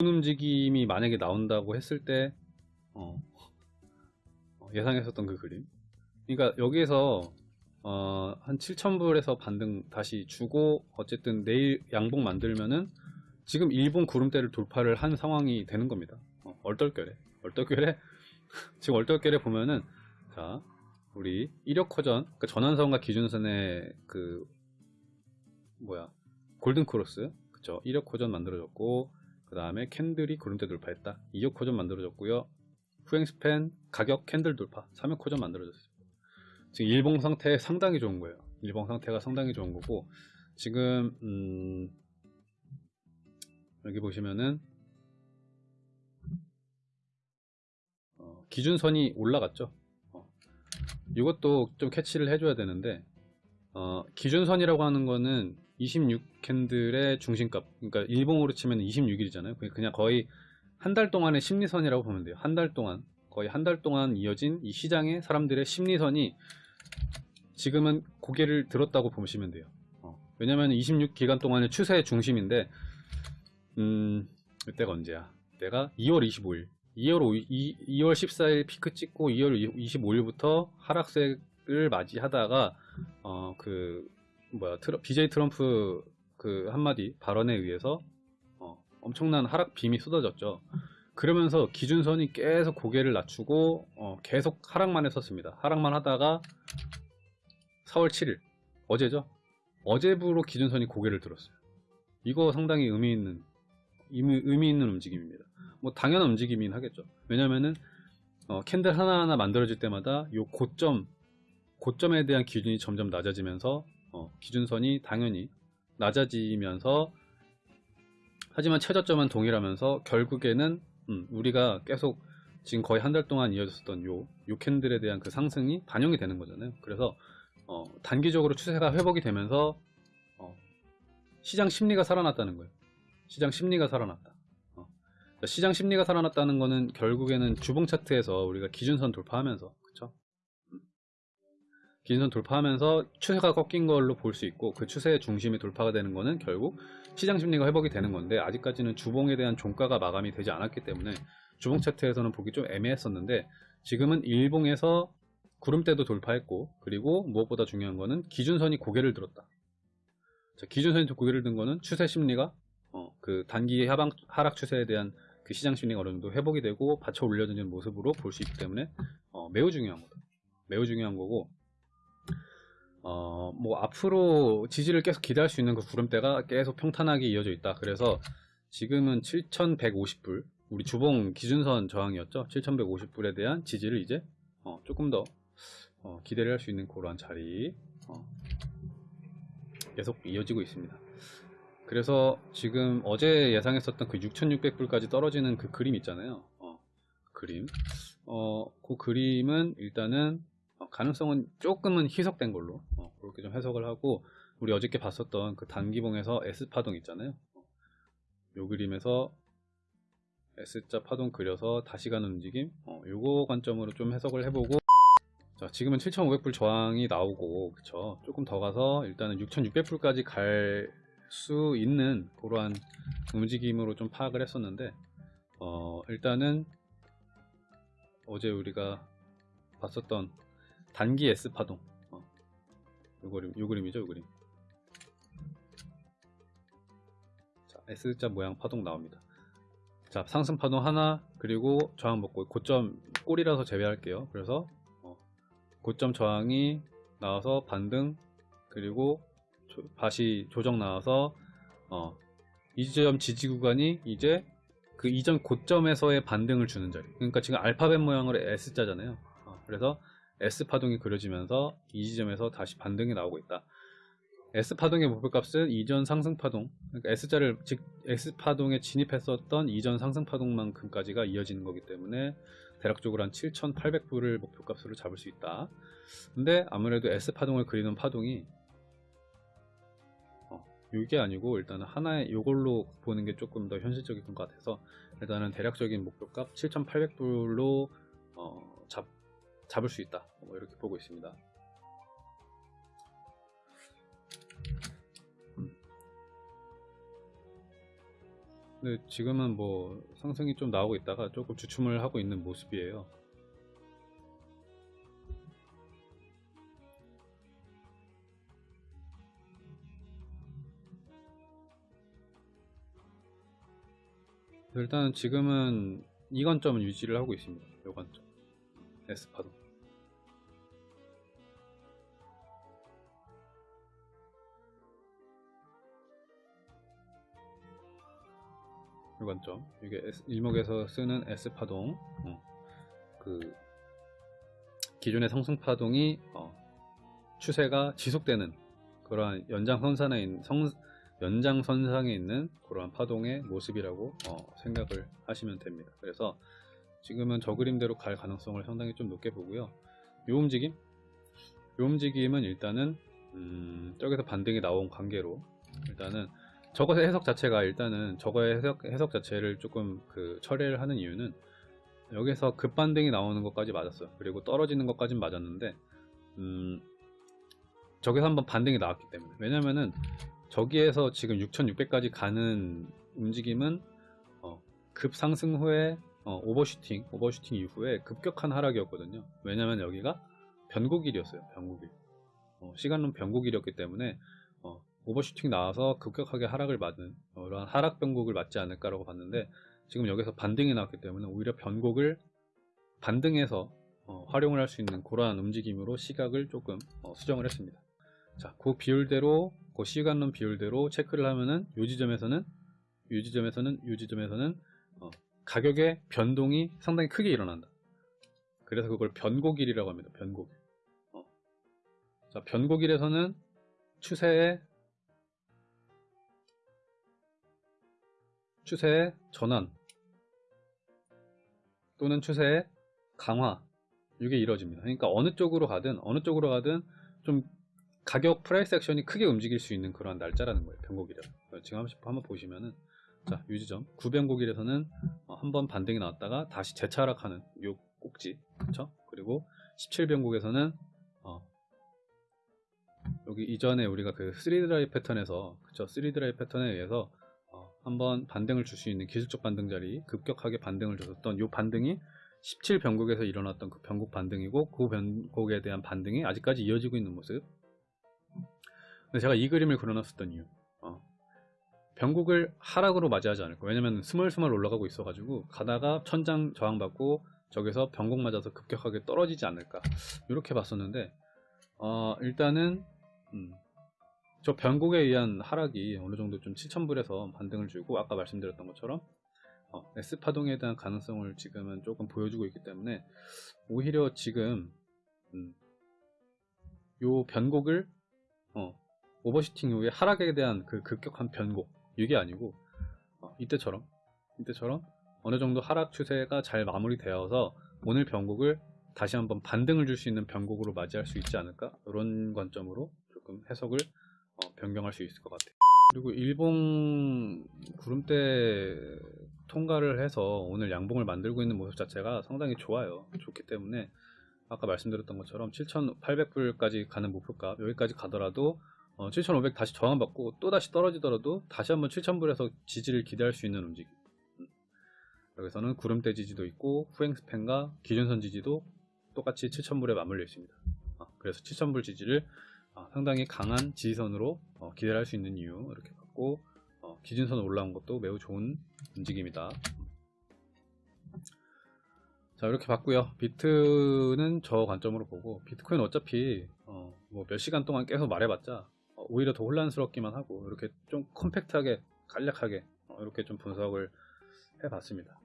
움직임이 만약에 나온다고 했을 때 어, 어, 예상했었던 그 그림. 그러니까 여기에서 어, 한 7,000불에서 반등 다시 주고 어쨌든 내일 양봉 만들면은 지금 일본 구름대를 돌파를 한 상황이 되는 겁니다. 어, 얼떨결에. 얼떨결에 지금 얼떨결에 보면은 자 우리 이력커전 그 전환선과 기준선의 그 뭐야 골든 크로스. 그쵸? 이역호전 만들어졌고 그 다음에 캔들이 구름대 돌파했다. 2역 호전 만들어졌고요. 후행 span 가격 캔들 돌파. 3역 호전 만들어졌어요. 지금 일봉 상태 상당히 좋은 거예요. 일봉 상태가 상당히 좋은 거고 지금 음 여기 보시면은 어, 기준선이 올라갔죠? 어, 이것도 좀 캐치를 해줘야 되는데 어, 기준선이라고 하는 거는 26캔들의 중심값 그러니까 일봉으로 치면 26일이잖아요. 그냥 거의 한 달 동안의 심리선이라고 보면 돼요. 한 달 동안. 거의 한 달 동안 이어진 이 시장의 사람들의 심리선이 지금은 고개를 들었다고 보시면 돼요. 어, 왜냐면 26기간 동안의 추세의 중심인데 음 이때가 언제야? 내가 2월 25일. 2월, 5, 2, 2월 14일 피크 찍고 2월 25일부터 하락세를 맞이하다가 어 그 뭐야 트러, BJ 트럼프 그 한마디 발언에 의해서 어, 엄청난 하락 빔이 쏟아졌죠. 그러면서 기준선이 계속 고개를 낮추고 어, 계속 하락만 했었습니다. 하락만 하다가 4월 7일 어제죠. 어제부로 기준선이 고개를 들었어요. 이거 상당히 의미 있는 의미, 의미 있는 움직임입니다. 뭐 당연한 움직임이긴 하겠죠. 왜냐면은 어, 캔들 하나하나 만들어질 때마다 요 고점 고점에 대한 기준이 점점 낮아지면서 어, 기준선이 당연히 낮아지면서 하지만 최저점은 동일하면서 결국에는 음, 우리가 계속 지금 거의 한 달 동안 이어졌었던 요, 요 캔들에 대한 그 상승이 반영이 되는 거잖아요. 그래서 어, 단기적으로 추세가 회복이 되면서 어, 시장 심리가 살아났다는 거예요. 시장 심리가 살아났다. 어. 시장 심리가 살아났다는 거는 결국에는 주봉 차트에서 우리가 기준선 돌파하면서? 기준선 돌파하면서 추세가 꺾인 걸로 볼 수 있고 그 추세의 중심이 돌파가 되는 거는 결국 시장 심리가 회복이 되는 건데 아직까지는 주봉에 대한 종가가 마감이 되지 않았기 때문에 주봉 차트에서는 보기 좀 애매했었는데 지금은 일봉에서 구름대도 돌파했고 그리고 무엇보다 중요한 거는 기준선이 고개를 들었다. 자, 기준선이 고개를 든 거는 추세 심리가 어, 그 단기 하방, 하락 추세에 대한 그 시장 심리가 어느 정도 회복이 되고 받쳐 올려지는 모습으로 볼 수 있기 때문에 어, 매우 중요한 거다. 매우 중요한 거고 어, 뭐 앞으로 지지를 계속 기대할 수 있는 그 구름대가 계속 평탄하게 이어져 있다. 그래서 지금은 7,150불 우리 주봉 기준선 저항이었죠. 7,150불에 대한 지지를 이제 어, 조금 더 어, 기대를 할 수 있는 그러한 자리 어, 계속 이어지고 있습니다. 그래서 지금 어제 예상했었던 그 6,600불까지 떨어지는 그 그림 있잖아요. 어, 그림. 어, 그 그림은 일단은 어, 가능성은 조금은 희석된 걸로. 어, 그렇게 좀 해석을 하고 우리 어저께 봤었던 그 단기봉에서 S파동 있잖아요. 어, 요 그림에서 S자 파동 그려서 다시 가는 움직임. 어, 요거 관점으로 좀 해석을 해보고. 자 지금은 7500불 저항이 나오고 그쵸? 조금 더 가서 일단은 6600불까지 갈 수 있는 그러한 움직임으로 좀 파악을 했었는데 어 일단은 어제 우리가 봤었던 단기 S 파동. 어. 요 그림 요 그림이죠 요 그림. 자 S자 모양 파동 나옵니다. 자 상승 파동 하나 그리고 저항 먹고 고점 꼬리라서 제외할게요. 그래서 어, 고점 저항이 나와서 반등 그리고 조, 다시 조정 나와서 어, 이 지점 지지 구간이 이제 그 이전 고점에서의 반등을 주는 자리. 그러니까 지금 알파벳 모양으로 S자잖아요. 어, 그래서 S파동이 그려지면서 이 지점에서 다시 반등이 나오고 있다. S파동의 목표값은 이전 상승파동, 그러니까 S자를 즉 S파동에 진입했었던 이전 상승파동만큼까지가 이어지는 거기 때문에 대략적으로 한 7,800불을 목표값으로 잡을 수 있다. 근데 아무래도 S파동을 그리는 파동이 어, 이게 아니고 일단은 하나의 이걸로 보는 게 조금 더 현실적인 것 같아서 일단은 대략적인 목표값 7,800불로 어, 잡 잡을 수 있다 뭐 이렇게 보고 있습니다 근데 지금은 뭐 상승이 좀 나오고 있다가 조금 주춤을 하고 있는 모습이에요. 일단 지금은 이 관점은 유지를 하고 있습니다. 이 관점. S파도. 이 관점. 이게 S- 일목에서 쓰는 S파동. 어, 그 기존의 상승파동이 어, 추세가 지속되는 그러한 연장선상에 있는 성, 연장선상에 있는 그러한 파동의 모습이라고 어, 생각을 하시면 됩니다. 그래서 지금은 저 그림대로 갈 가능성을 상당히 좀 높게 보고요. 이 움직임, 이 움직임은 일단은 음, 저기서 반등이 나온 관계로 일단은 저것의 해석 자체가 일단은 저거의 해석, 해석 자체를 조금 그 처리를 하는 이유는 여기서 급반등이 나오는 것까지 맞았어요. 그리고 떨어지는 것까진 맞았는데 음, 저기서 한번 반등이 나왔기 때문에. 왜냐면은 저기에서 지금 6600까지 가는 움직임은 어, 급상승 후에 어, 오버슈팅 오버슈팅 이후에 급격한 하락이었거든요. 왜냐면 여기가 변곡일이었어요 변곡일. 어, 시간론 변곡일이었기 때문에 어, 오버슈팅 나와서 급격하게 하락을 맞는 어, 이러한 하락 변곡을 맞지 않을까라고 봤는데 지금 여기서 반등이 나왔기 때문에 오히려 변곡을 반등해서 어, 활용을 할 수 있는 그러한 움직임으로 시각을 조금 어, 수정을 했습니다 자, 그 비율대로, 그 시간론 비율대로 체크를 하면은 요 지점에서는 요 지점에서는 요 지점에서는 어, 가격의 변동이 상당히 크게 일어난다. 그래서 그걸 변곡일이라고 합니다. 변곡일. 어. 자, 변곡일에서는 추세의 추세의 전환 또는 추세의 강화 이게 이루어집니다. 그러니까 어느 쪽으로 가든 어느 쪽으로 가든 좀 가격 price action이 크게 움직일 수 있는 그런 날짜라는 거예요. 변곡일에. 지금 한번, 보시면은 자 유지점 9변곡일에서는 어, 한번 반등이 나왔다가 다시 재차 하락하는 요 꼭지 그렇죠? 그리고 17변곡에서는 어, 여기 이전에 우리가 그 3드라이 패턴에서 그쵸 3드라이 패턴에 의해서 어, 한번 반등을 줄 수 있는 기술적 반등 자리 급격하게 반등을 줬었던 요 반등이 17 변곡에서 일어났던 그 변곡 반등이고 그 변곡에 대한 반등이 아직까지 이어지고 있는 모습. 근데 제가 이 그림을 그려놨었던 이유 어, 변곡을 하락으로 맞이하지 않을 거예요. 왜냐면 스멀스멀 올라가고 있어 가지고 가다가 천장 저항받고 저기서 변곡 맞아서 급격하게 떨어지지 않을까 이렇게 봤었는데 어, 일단은 음, 저 변곡에 의한 하락이 어느 정도 좀 7,000불에서 반등을 주고 아까 말씀드렸던 것처럼 어, S파동에 대한 가능성을 지금은 조금 보여주고 있기 때문에 오히려 지금 음, 요 변곡을 어, 오버슈팅 이후에 하락에 대한 그 급격한 변곡 이게 아니고 어, 이때처럼 이때처럼 어느 정도 하락 추세가 잘 마무리되어서 오늘 변곡을 다시 한번 반등을 줄 수 있는 변곡으로 맞이할 수 있지 않을까? 이런 관점으로 조금 해석을 어, 변경할 수 있을 것 같아요. 그리고 일봉 구름대 통과를 해서 오늘 양봉을 만들고 있는 모습 자체가 상당히 좋아요. 좋기 때문에 아까 말씀드렸던 것처럼 7,800불까지 가는 목표값 여기까지 가더라도 어, 7,500 다시 저항받고 또 다시 떨어지더라도 다시 한번 7,000불에서 지지를 기대할 수 있는 움직임. 음. 여기서는 구름대 지지도 있고 후행 스팬과 기준선 지지도 똑같이 7,000불에 맞물려 있습니다. 아, 그래서 7,000불 지지를 아, 상당히 강한 지지선으로 어, 기대할 수 있는 이유 이렇게 봤고 어, 기준선 올라온 것도 매우 좋은 움직임이다. 자 이렇게 봤고요 비트는 저 관점으로 보고 비트코인 어차피 어, 뭐몇 시간 동안 계속 말해봤자 어, 오히려 더 혼란스럽기만 하고 이렇게 좀 컴팩트하게 간략하게 어, 이렇게 좀 분석을 해봤습니다